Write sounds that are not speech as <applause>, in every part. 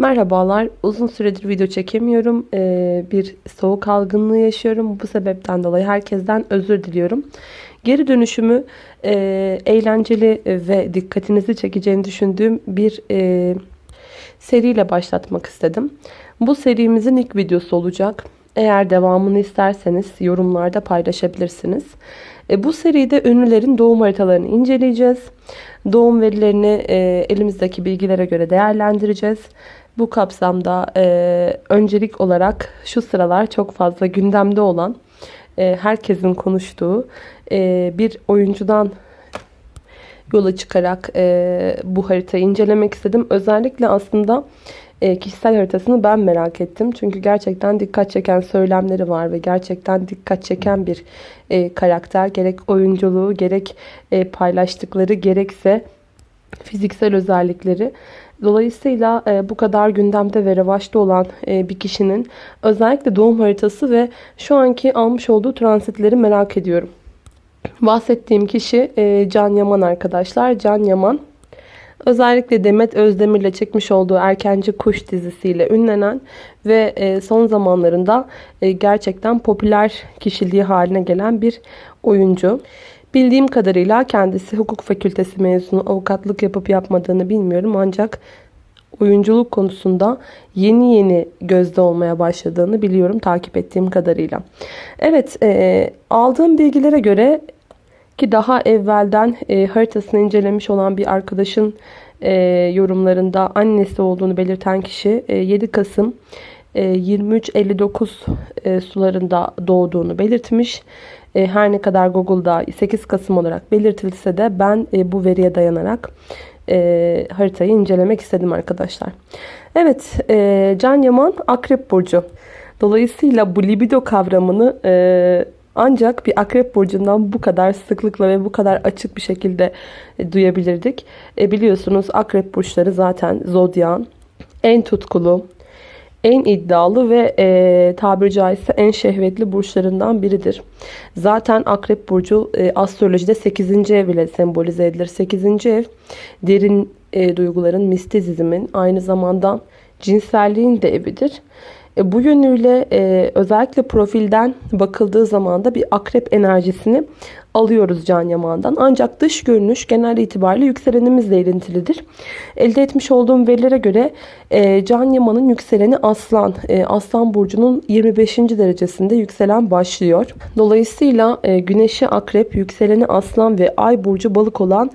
Merhabalar. Uzun süredir video çekemiyorum. Ee, bir soğuk algınlığı yaşıyorum. Bu sebepten dolayı herkesten özür diliyorum. Geri dönüşümü e, eğlenceli ve dikkatinizi çekeceğini düşündüğüm bir e, seriyle başlatmak istedim. Bu serimizin ilk videosu olacak. Eğer devamını isterseniz yorumlarda paylaşabilirsiniz. E, bu seride ünlülerin doğum haritalarını inceleyeceğiz. Doğum verilerini e, elimizdeki bilgilere göre değerlendireceğiz. Bu kapsamda e, öncelik olarak şu sıralar çok fazla gündemde olan, e, herkesin konuştuğu e, bir oyuncudan yola çıkarak e, bu haritayı incelemek istedim. Özellikle aslında e, kişisel haritasını ben merak ettim. Çünkü gerçekten dikkat çeken söylemleri var ve gerçekten dikkat çeken bir e, karakter. Gerek oyunculuğu, gerek e, paylaştıkları, gerekse fiziksel özellikleri. Dolayısıyla e, bu kadar gündemde ve revaçta olan e, bir kişinin özellikle doğum haritası ve şu anki almış olduğu transitleri merak ediyorum. Bahsettiğim kişi e, Can Yaman arkadaşlar. Can Yaman özellikle Demet Özdemir ile çekmiş olduğu Erkenci Kuş dizisiyle ünlenen ve e, son zamanlarında e, gerçekten popüler kişiliği haline gelen bir oyuncu. Bildiğim kadarıyla kendisi hukuk fakültesi mezunu avukatlık yapıp yapmadığını bilmiyorum ancak oyunculuk konusunda yeni yeni gözde olmaya başladığını biliyorum takip ettiğim kadarıyla. Evet e, aldığım bilgilere göre ki daha evvelden e, haritasını incelemiş olan bir arkadaşın e, yorumlarında annesi olduğunu belirten kişi e, 7 Kasım e, 23.59 e, sularında doğduğunu belirtmiş. E, her ne kadar Google'da 8 Kasım olarak belirtilse de ben e, bu veriye dayanarak e, haritayı incelemek istedim arkadaşlar. Evet Can Yaman Akrep Burcu. Dolayısıyla bu libido kavramını ancak bir akrep burcundan bu kadar sıklıkla ve bu kadar açık bir şekilde duyabilirdik. biliyorsunuz akrep burçları zaten zodyan en tutkulu, en iddialı ve e, tabiri caizse en şehvetli burçlarından biridir. Zaten Akrep Burcu e, astrolojide 8. ev ile sembolize edilir. 8. ev derin e, duyguların, mistizmin aynı zamanda cinselliğin de evidir. E, bu yönüyle e, özellikle profilden bakıldığı zaman da bir akrep enerjisini alıyoruz Can Yaman'dan. Ancak dış görünüş genel itibariyle yükselenimizle ilintilidir. Elde etmiş olduğum verilere göre e, Can Yaman'ın yükseleni Aslan. E, Aslan Burcu'nun 25. derecesinde yükselen başlıyor. Dolayısıyla e, Güneşi Akrep, yükseleni Aslan ve Ay Burcu Balık olan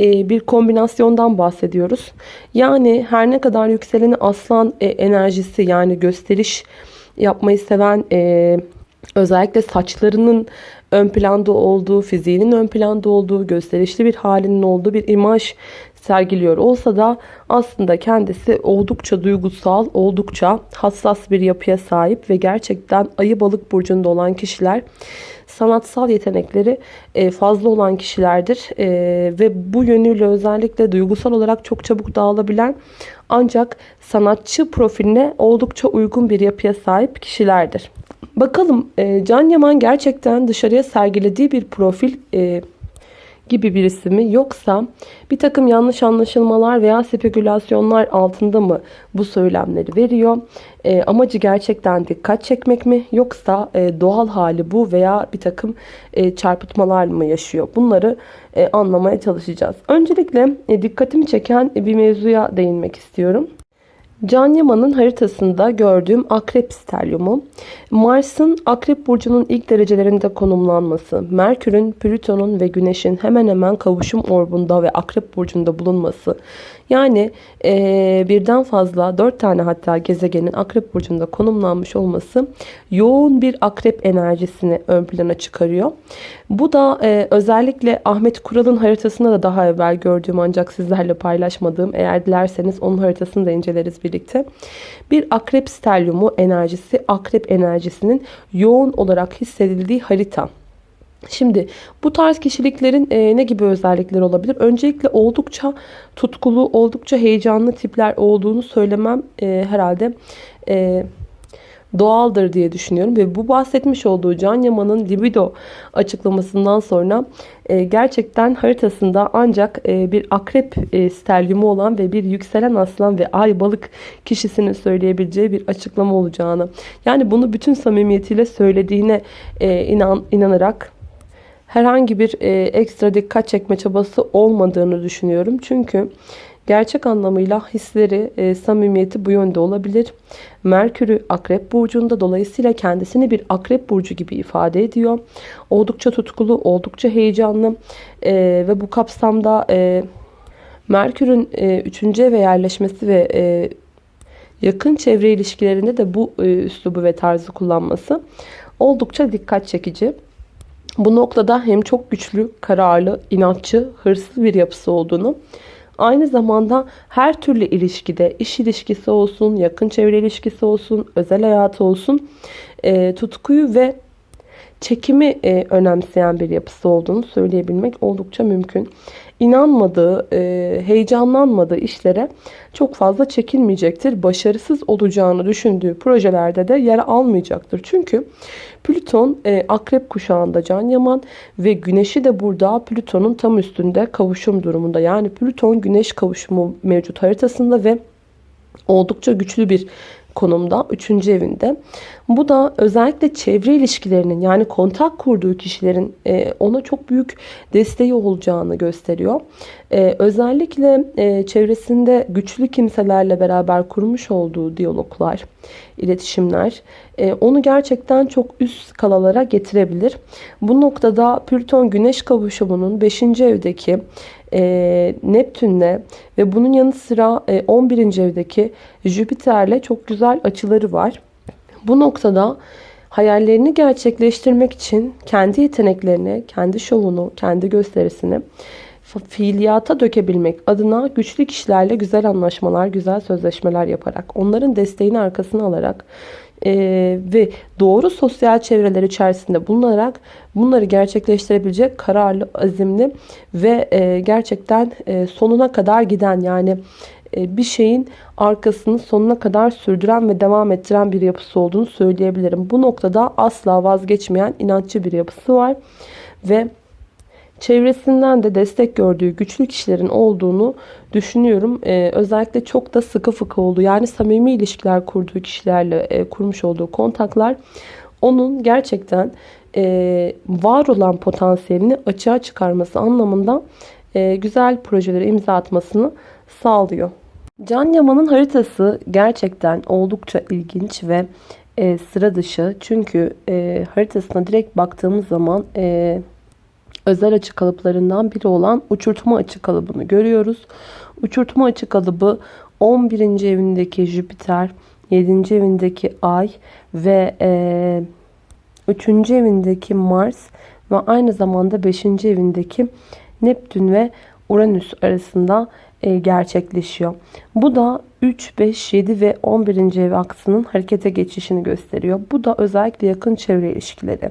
e, bir kombinasyondan bahsediyoruz. Yani her ne kadar yükseleni Aslan e, enerjisi yani gösteriş yapmayı seven... E, özellikle saçlarının ön planda olduğu, fiziğinin ön planda olduğu, gösterişli bir halinin olduğu bir imaj sergiliyor olsa da aslında kendisi oldukça duygusal, oldukça hassas bir yapıya sahip ve gerçekten ayı balık burcunda olan kişiler sanatsal yetenekleri e, fazla olan kişilerdir. E, ve bu yönüyle özellikle duygusal olarak çok çabuk dağılabilen ancak sanatçı profiline oldukça uygun bir yapıya sahip kişilerdir. Bakalım e, Can Yaman gerçekten dışarıya sergilediği bir profil e, gibi birisi mi yoksa bir takım yanlış anlaşılmalar veya spekülasyonlar altında mı bu söylemleri veriyor? E, amacı gerçekten dikkat çekmek mi yoksa e, doğal hali bu veya bir takım e, çarpıtmalar mı yaşıyor? Bunları e, anlamaya çalışacağız. Öncelikle e, dikkatimi çeken bir mevzuya değinmek istiyorum. Can Yaman'ın haritasında gördüğüm akrep stelyumu, Mars'ın akrep burcunun ilk derecelerinde konumlanması, Merkür'ün, Plüton'un ve Güneş'in hemen hemen kavuşum orbunda ve akrep burcunda bulunması, yani e, birden fazla dört tane hatta gezegenin akrep burcunda konumlanmış olması yoğun bir akrep enerjisini ön plana çıkarıyor. Bu da e, özellikle Ahmet Kural'ın haritasında da daha evvel gördüğüm ancak sizlerle paylaşmadığım eğer dilerseniz onun haritasını da inceleriz birlikte. Bir akrep stelyumu enerjisi akrep enerjisinin yoğun olarak hissedildiği harita. Şimdi bu tarz kişiliklerin e, ne gibi özellikleri olabilir? Öncelikle oldukça tutkulu, oldukça heyecanlı tipler olduğunu söylemem e, herhalde e, doğaldır diye düşünüyorum. Ve bu bahsetmiş olduğu Can Yaman'ın libido açıklamasından sonra e, gerçekten haritasında ancak e, bir akrep e, stelyumu olan ve bir yükselen aslan ve ay balık kişisinin söyleyebileceği bir açıklama olacağını. Yani bunu bütün samimiyetiyle söylediğine e, inan, inanarak herhangi bir e, ekstra dikkat çekme çabası olmadığını düşünüyorum. Çünkü gerçek anlamıyla hisleri, e, samimiyeti bu yönde olabilir. Merkür'ü Akrep Burcu'nda dolayısıyla kendisini bir Akrep Burcu gibi ifade ediyor. Oldukça tutkulu, oldukça heyecanlı e, ve bu kapsamda e, Merkür'ün e, 3. eve yerleşmesi ve e, yakın çevre ilişkilerinde de bu e, üslubu ve tarzı kullanması oldukça dikkat çekici. Bu noktada hem çok güçlü, kararlı, inatçı, hırslı bir yapısı olduğunu, aynı zamanda her türlü ilişkide, iş ilişkisi olsun, yakın çevre ilişkisi olsun, özel hayatı olsun, e, tutkuyu ve çekimi e, önemseyen bir yapısı olduğunu söyleyebilmek oldukça mümkün. İnanmadığı, e, heyecanlanmadığı işlere çok fazla çekinmeyecektir. Başarısız olacağını düşündüğü projelerde de yer almayacaktır. Çünkü Plüton e, akrep kuşağında Can Yaman ve Güneş'i de burada Plüton'un tam üstünde kavuşum durumunda. Yani Plüton Güneş kavuşumu mevcut haritasında ve oldukça güçlü bir konumda 3. evinde. Bu da özellikle çevre ilişkilerinin yani kontak kurduğu kişilerin e, ona çok büyük desteği olacağını gösteriyor. E, özellikle e, çevresinde güçlü kimselerle beraber kurmuş olduğu diyaloglar, iletişimler onu gerçekten çok üst skalalara getirebilir. Bu noktada Plüton Güneş kavuşumunun 5. evdeki e, Neptün'le ve bunun yanı sıra e, 11. evdeki Jüpiter'le çok güzel açıları var. Bu noktada hayallerini gerçekleştirmek için kendi yeteneklerini, kendi şovunu, kendi gösterisini fiiliyata dökebilmek adına güçlü kişilerle güzel anlaşmalar, güzel sözleşmeler yaparak, onların desteğini arkasına alarak e, ve doğru sosyal çevreler içerisinde bulunarak bunları gerçekleştirebilecek kararlı, azimli ve e, gerçekten e, sonuna kadar giden yani e, bir şeyin arkasını sonuna kadar sürdüren ve devam ettiren bir yapısı olduğunu söyleyebilirim. Bu noktada asla vazgeçmeyen inatçı bir yapısı var ve çevresinden de destek gördüğü güçlü kişilerin olduğunu düşünüyorum. Ee, özellikle çok da sıkı fıkı oldu. Yani samimi ilişkiler kurduğu kişilerle e, kurmuş olduğu kontaklar onun gerçekten e, var olan potansiyelini açığa çıkarması anlamında e, güzel projelere imza atmasını sağlıyor. Can Yaman'ın haritası gerçekten oldukça ilginç ve e, sıra dışı. Çünkü e, haritasına direkt baktığımız zaman e, özel açı kalıplarından biri olan uçurtma açı kalıbını görüyoruz. Uçurtma açı kalıbı 11. evindeki Jüpiter, 7. evindeki Ay ve e, 3. evindeki Mars ve aynı zamanda 5. evindeki Neptün ve Uranüs arasında e, gerçekleşiyor. Bu da 3, 5, 7 ve 11. ev aksının harekete geçişini gösteriyor. Bu da özellikle yakın çevre ilişkileri,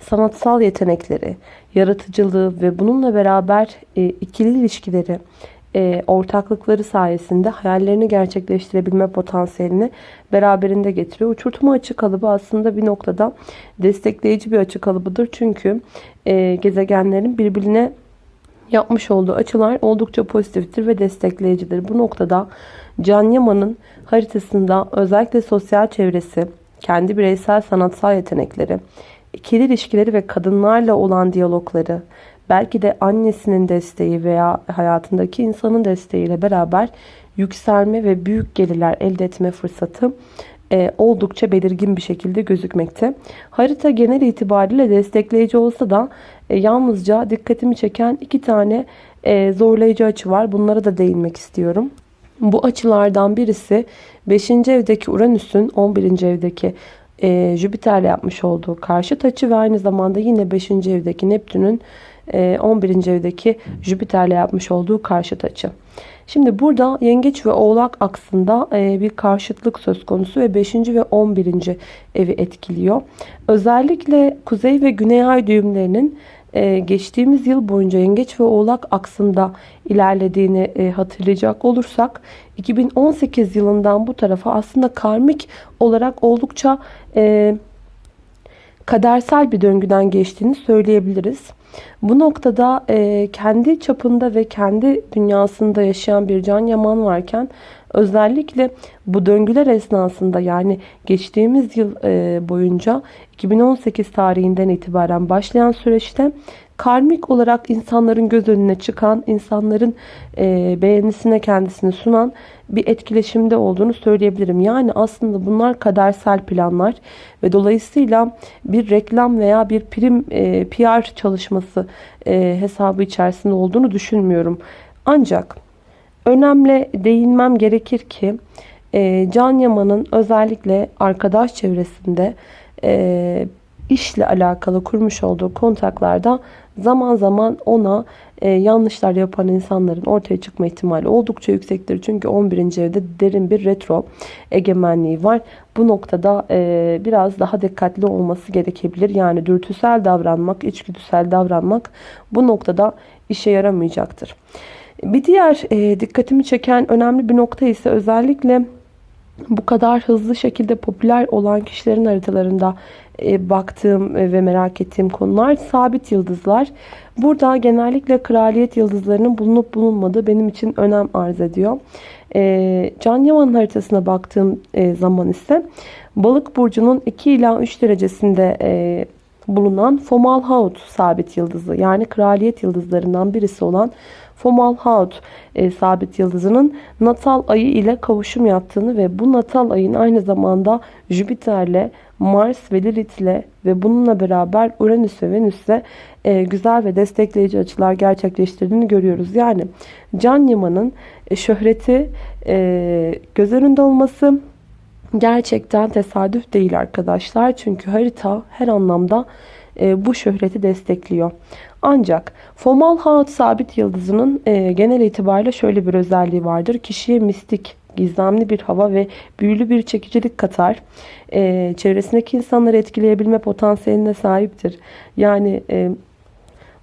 sanatsal yetenekleri, yaratıcılığı ve bununla beraber e, ikili ilişkileri, e, ortaklıkları sayesinde hayallerini gerçekleştirebilme potansiyelini beraberinde getiriyor. Uçurtma açı kalıbı aslında bir noktada destekleyici bir açı kalıbıdır. Çünkü e, gezegenlerin birbirine yapmış olduğu açılar oldukça pozitiftir ve destekleyicidir. Bu noktada Can Yaman'ın haritasında özellikle sosyal çevresi, kendi bireysel sanatsal yetenekleri, ikili ilişkileri ve kadınlarla olan diyalogları, belki de annesinin desteği veya hayatındaki insanın desteğiyle beraber yükselme ve büyük gelirler elde etme fırsatı e, oldukça belirgin bir şekilde gözükmekte. Harita genel itibariyle destekleyici olsa da e, yalnızca dikkatimi çeken iki tane e, zorlayıcı açı var. Bunlara da değinmek istiyorum. Bu açılardan birisi 5. evdeki Uranüs'ün 11. evdeki e, Jüpiter'le yapmış olduğu karşıt açı ve aynı zamanda yine 5. evdeki Neptün'ün e, 11. evdeki Jüpiter'le yapmış olduğu karşıt açı. Şimdi burada yengeç ve oğlak aksında e, bir karşıtlık söz konusu ve 5. ve 11. evi etkiliyor. Özellikle kuzey ve güney ay düğümlerinin geçtiğimiz yıl boyunca Yengeç ve Oğlak aksında ilerlediğini e, hatırlayacak olursak 2018 yılından bu tarafa aslında karmik olarak oldukça e, kadersel bir döngüden geçtiğini söyleyebiliriz. Bu noktada e, kendi çapında ve kendi dünyasında yaşayan bir Can Yaman varken özellikle bu döngüler esnasında yani geçtiğimiz yıl e, boyunca 2018 tarihinden itibaren başlayan süreçte karmik olarak insanların göz önüne çıkan, insanların e, beğenisine kendisini sunan bir etkileşimde olduğunu söyleyebilirim. Yani aslında bunlar kadersel planlar ve dolayısıyla bir reklam veya bir prim e, PR çalışması e, hesabı içerisinde olduğunu düşünmüyorum. Ancak önemli değinmem gerekir ki e, Can Yaman'ın özellikle arkadaş çevresinde e, işle alakalı kurmuş olduğu kontaklarda zaman zaman ona e, yanlışlar yapan insanların ortaya çıkma ihtimali oldukça yüksektir. Çünkü 11. evde derin bir retro egemenliği var. Bu noktada e, biraz daha dikkatli olması gerekebilir. Yani dürtüsel davranmak, içgüdüsel davranmak bu noktada işe yaramayacaktır. Bir diğer e, dikkatimi çeken önemli bir nokta ise özellikle bu kadar hızlı şekilde popüler olan kişilerin haritalarında baktığım e, ve merak ettiğim konular sabit yıldızlar. Burada genellikle kraliyet yıldızlarının bulunup bulunmadığı benim için önem arz ediyor. E, Can Yaman'ın haritasına baktığım zaman ise balık burcunun 2 ila 3 derecesinde bulunan Fomalhaut sabit yıldızı yani kraliyet yıldızlarından birisi olan Fomalhaut e, sabit yıldızının natal ayı ile kavuşum yaptığını ve bu natal ayın aynı zamanda Jüpiter'le, Mars ve Lilith'le ve bununla beraber Uranüs ve Venüs'le e, güzel ve destekleyici açılar gerçekleştirdiğini görüyoruz. Yani Can Yaman'ın e, şöhreti e, göz önünde olması gerçekten tesadüf değil arkadaşlar. Çünkü harita her anlamda e, bu şöhreti destekliyor. Ancak Fomalhaut sabit yıldızının e, genel itibariyle şöyle bir özelliği vardır. Kişiye mistik, gizemli bir hava ve büyülü bir çekicilik katar. E, çevresindeki insanları etkileyebilme potansiyeline sahiptir. Yani e,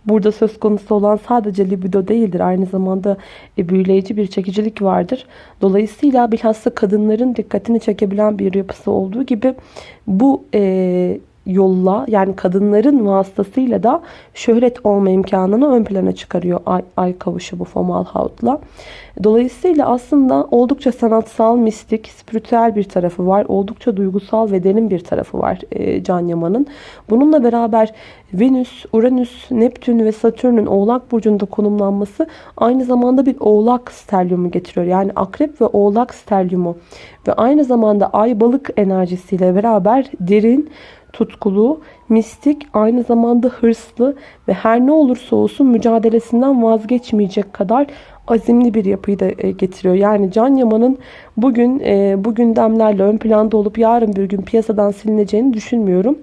Burada söz konusu olan sadece libido değildir. Aynı zamanda e, büyüleyici bir çekicilik vardır. Dolayısıyla bilhassa kadınların dikkatini çekebilen bir yapısı olduğu gibi bu e, yolla yani kadınların vasıtasıyla da şöhret olma imkanını ön plana çıkarıyor ay, ay kavuşu bu Fomalhaut'la. Dolayısıyla aslında oldukça sanatsal, mistik, spiritüel bir tarafı var. Oldukça duygusal ve derin bir tarafı var e, Can Yaman'ın. Bununla beraber Venüs, Uranüs, Neptün ve Satürn'ün Oğlak Burcu'nda konumlanması aynı zamanda bir Oğlak sterlyumu getiriyor. Yani Akrep ve Oğlak sterlyumu ve aynı zamanda Ay Balık enerjisiyle beraber derin, tutkulu, mistik, aynı zamanda hırslı ve her ne olursa olsun mücadelesinden vazgeçmeyecek kadar azimli bir yapıyı da e, getiriyor. Yani Can Yaman'ın bugün e, bu gündemlerle ön planda olup yarın bir gün piyasadan silineceğini düşünmüyorum.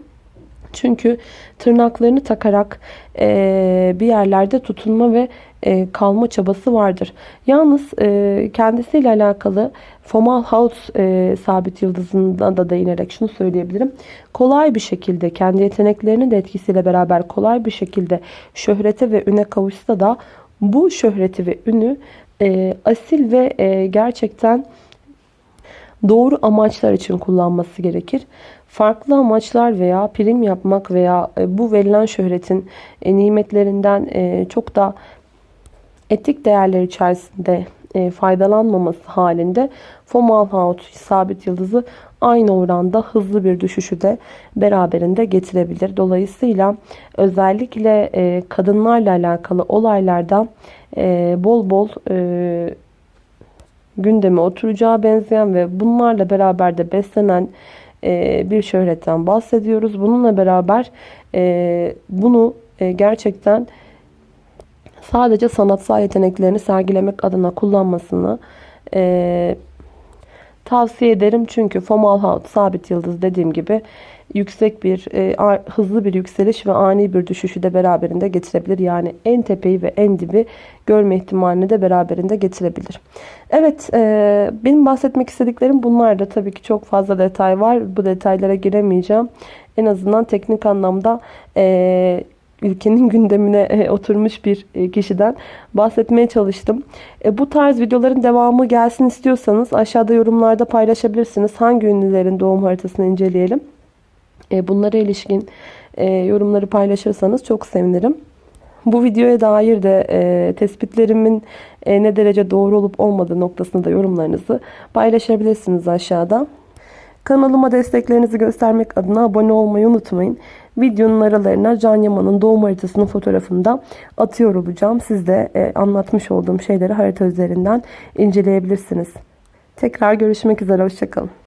Çünkü tırnaklarını takarak e, bir yerlerde tutunma ve e, kalma çabası vardır. Yalnız e, kendisiyle alakalı Fomalhaut e, sabit yıldızından da değinerek şunu söyleyebilirim. Kolay bir şekilde kendi yeteneklerinin de etkisiyle beraber kolay bir şekilde şöhrete ve üne kavuşsa da bu şöhreti ve ünü e, asil ve e, gerçekten doğru amaçlar için kullanması gerekir. Farklı amaçlar veya prim yapmak veya e, bu verilen şöhretin e, nimetlerinden e, çok da etik değerler içerisinde faydalanmaması halinde Fomalhaut sabit yıldızı aynı oranda hızlı bir düşüşü de beraberinde getirebilir. Dolayısıyla özellikle kadınlarla alakalı olaylarda bol bol gündeme oturacağı benzeyen ve bunlarla beraber de beslenen e, bir şöhretten bahsediyoruz. Bununla beraber e, bunu e, gerçekten sadece sanatsal yeteneklerini sergilemek adına kullanmasını tavsiye ederim. Çünkü Fomalhaut sabit yıldız dediğim gibi yüksek bir hızlı bir yükseliş ve ani bir düşüşü de beraberinde getirebilir. Yani en tepeyi ve en dibi görme ihtimalini de beraberinde getirebilir. Evet e, benim bahsetmek istediklerim bunlar da tabii ki çok fazla detay var. Bu detaylara giremeyeceğim. En azından teknik anlamda e, ülkenin <laughs> gündemine e, oturmuş bir e, kişiden bahsetmeye çalıştım. E, bu tarz videoların devamı gelsin istiyorsanız aşağıda yorumlarda paylaşabilirsiniz. Hangi ünlülerin doğum haritasını inceleyelim. E, bunlara ilişkin e, yorumları paylaşırsanız çok sevinirim. Bu videoya dair de e, tespitlerimin ne derece doğru olup olmadığı noktasında da yorumlarınızı paylaşabilirsiniz aşağıda. Kanalıma desteklerinizi göstermek adına abone olmayı unutmayın. Videonun aralarına Can Yaman'ın doğum haritasının fotoğrafını da atıyor olacağım. Siz de anlatmış olduğum şeyleri harita üzerinden inceleyebilirsiniz. Tekrar görüşmek üzere. Hoşçakalın.